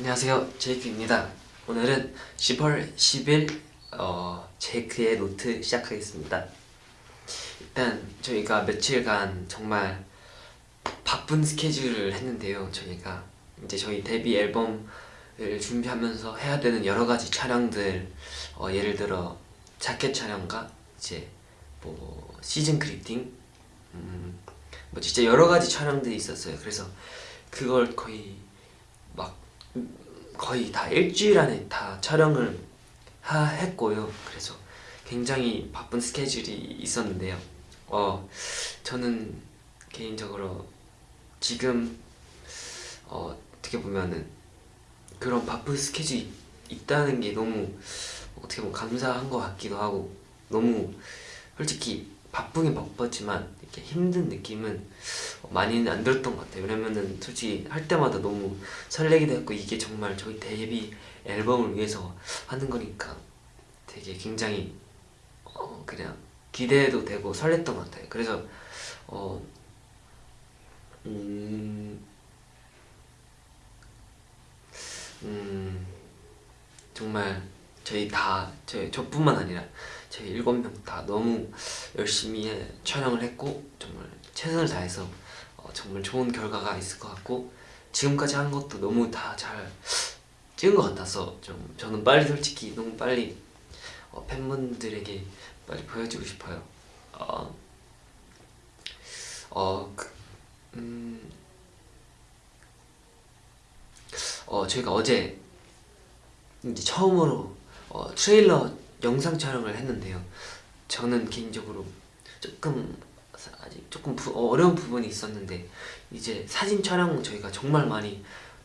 안녕하세요. 제이크입니다. 오늘은 10월 10일 어, 제이크의 노트 시작하겠습니다. 일단 저희가 며칠간 정말 바쁜 스케줄을 했는데요. 저희가 이제 저희 데뷔 앨범을 준비하면서 해야 되는 여러 가지 촬영들 어, 예를 들어 자켓 촬영과 이제 뭐 season greeting 음, 뭐 진짜 여러 가지 촬영들이 있었어요. 그래서 그걸 거의 막 거의 다 일주일 안에 다 촬영을 하, 했고요. 그래서 굉장히 바쁜 스케줄이 있었는데요. 어 저는 개인적으로 지금 어, 어떻게 보면은 그런 바쁜 스케줄이 있다는 게 너무 어떻게 보면 감사한 것 같기도 하고 너무 솔직히 바쁘긴 바빴지만 이렇게 힘든 느낌은 많이는 안 들었던 것 같아요. 왜냐면은 솔직히 할 때마다 너무 설레기도 했고 이게 정말 저희 데뷔 앨범을 위해서 하는 거니까 되게 굉장히 어 그냥 기대도 되고 설렜던 것 같아요. 그래서 어 음, 음 정말 저희 다 저희 저뿐만 아니라 저희 일곱 명 다 너무 열심히 촬영을 했고 정말 최선을 다해서 어, 정말 좋은 결과가 있을 것 같고 지금까지 한 것도 너무 다 잘 찍은 것 같아서 좀 저는 빨리 솔직히 너무 빨리 어, 팬분들에게 빨리 보여주고 싶어요. 어, 어, 그, 음, 어, 저희가 어제 이제 처음으로 어, 트레일러 영상 촬영을 했는데요. 저는 개인적으로 조금 아직 조금 부, 어려운 부분이 있었는데 이제 사진 촬영 저희가 정말 많이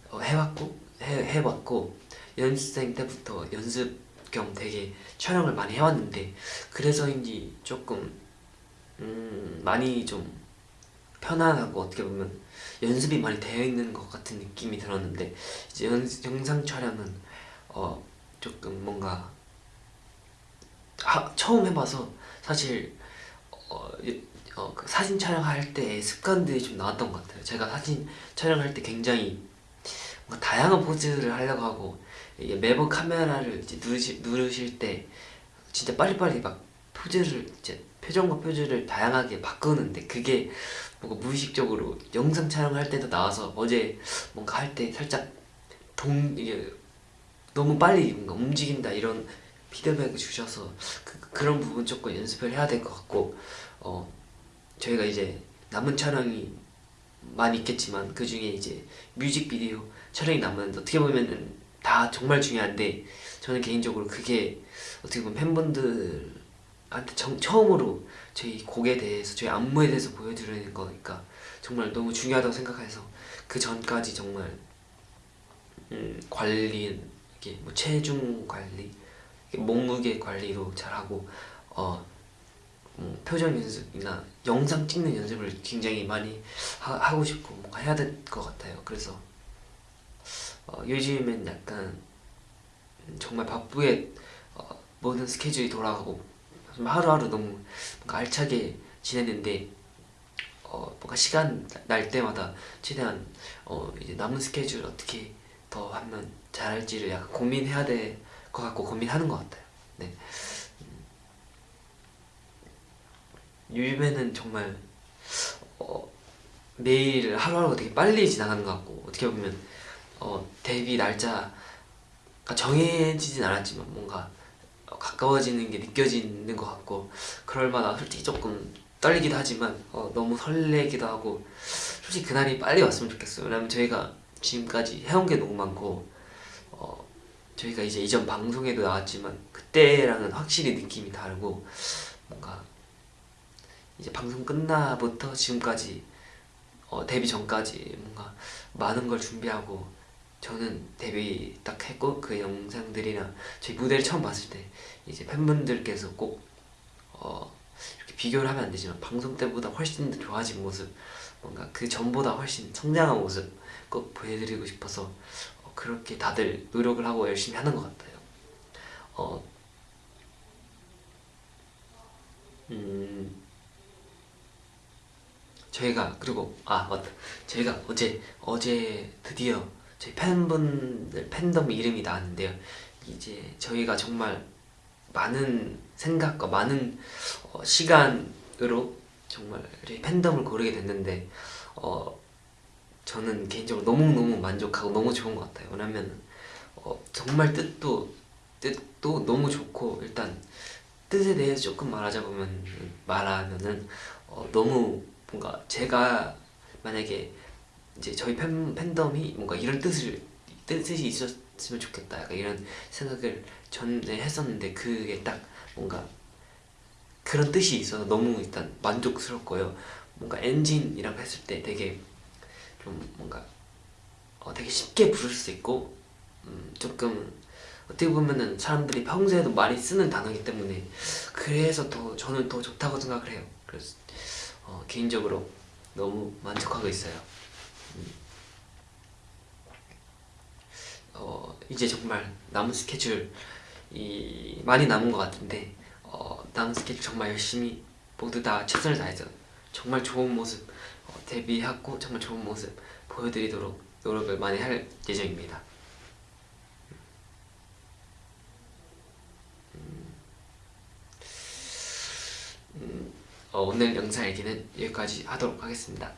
어, 해왔고 해, 해봤고 연습생 때부터 연습 겸 되게 촬영을 많이 해왔는데 그래서인지 조금 음, 많이 좀 편안하고 어떻게 보면 연습이 많이 되어 있는 것 같은 느낌이 들었는데 이제 연, 영상 촬영은 어 조금 뭔가 하, 처음 해봐서 사실 어, 어, 그 사진 촬영할 때 습관들이 좀 나왔던 것 같아요. 제가 사진 촬영할 때 굉장히 다양한 포즈를 하려고 하고 매번 카메라를 이제 누르시, 누르실 때 진짜 빨리빨리 막 포즈를 이제 표정과 표즈를 다양하게 바꾸는데 그게 뭔가 무의식적으로 영상 촬영할 때도 나와서 어제 뭔가 할 때 살짝 동 이게 너무 빨리 뭔가 움직인다 이런 피드백을 주셔서 그, 그런 부분 조금 연습을 해야 될 것 같고 어 저희가 이제 남은 촬영이 많이 있겠지만 그 중에 이제 뮤직비디오 촬영이 남은 어떻게 보면은 다 정말 중요한데 저는 개인적으로 그게 어떻게 보면 팬분들한테 정, 처음으로 저희 곡에 대해서 저희 안무에 대해서 보여드리는 거니까 정말 너무 중요하다고 생각해서 그 전까지 정말 음, 관리 이게 뭐 체중 관리 몸무게 관리도 잘하고 어, 음, 표정 연습이나 영상 찍는 연습을 굉장히 많이 하, 고 싶고 뭔가 해야 될 것 같아요. 그래서 어, 요즘엔 약간 정말 바쁘게 어, 모든 스케줄이 돌아가고 하루하루 너무 뭔가 알차게 지냈는데 어, 뭔가 시간 날 때마다 최대한 어, 이제 남은 스케줄 어떻게 더 하면 잘할지를 약간 고민해야 될 것 같고 고민하는 것 같아요. 네. 음, 요즘에는 정말 어, 매일 하루하루가 되게 빨리 지나가는 것 같고 어떻게 보면 어, 데뷔 날짜가 정해지진 않았지만 뭔가 가까워지는 게 느껴지는 것 같고 그럴마다 솔직히 조금 떨리기도 하지만 어, 너무 설레기도 하고 솔직히 그날이 빨리 왔으면 좋겠어요 왜냐면 저희가 지금까지 해온 게 너무 많고 어, 저희가 이제 이전 방송에도 나왔지만 그때랑은 확실히 느낌이 다르고 뭔가 이제 방송 끝나부터 지금까지 어, 데뷔 전까지 뭔가 많은 걸 준비하고 저는 데뷔 딱 했고 그 영상들이나 저희 무대를 처음 봤을 때 이제 팬분들께서 꼭 어, 이렇게 비교를 하면 안 되지만 방송 때보다 훨씬 더 좋아진 모습 뭔가 그 전보다 훨씬 성장한 모습 꼭 보여드리고 싶어서 어, 그렇게 다들 노력을 하고 열심히 하는 것 같아요 어, 음, 저희가 그리고 아 맞다 저희가 어제 어제 드디어 저희 팬분들 팬덤 이름이 나왔는데요. 이제 저희가 정말 많은 생각과 많은 어, 시간으로 정말 팬덤을 고르게 됐는데 어, 저는 개인적으로 너무너무 만족하고 너무 좋은 것 같아요. 왜냐면 어, 정말 뜻도 뜻도 너무 좋고 일단 뜻에 대해서 조금 말하자면 말하면은 어, 너무 뭔가 제가 만약에 이제 저희 팬, 팬덤이 뭔가 이런 뜻을 뜻이 있었으면 좋겠다 약간 이런 생각을 전에 했었는데 그게 딱 뭔가 그런 뜻이 있어서 너무 일단 만족스럽고요 뭔가 엔진이라고 했을 때 되게 좀 뭔가 어, 되게 쉽게 부를 수 있고 음, 조금 어떻게 보면은 사람들이 평소에도 많이 쓰는 단어이기 때문에 그래서 더 저는 더 좋다고 생각을 해요 그래서 어, 개인적으로 너무 만족하고 있어요 음. 어, 이제 정말 남은 스케줄 이 많이 남은 것 같은데 어, 남은 스케줄 정말 열심히 모두 다 최선을 다해서 정말 좋은 모습 어, 데뷔하고 정말 좋은 모습 보여드리도록 노력을 많이 할 예정입니다. 음, 어, 오늘 영상 얘기는 여기까지 하도록 하겠습니다.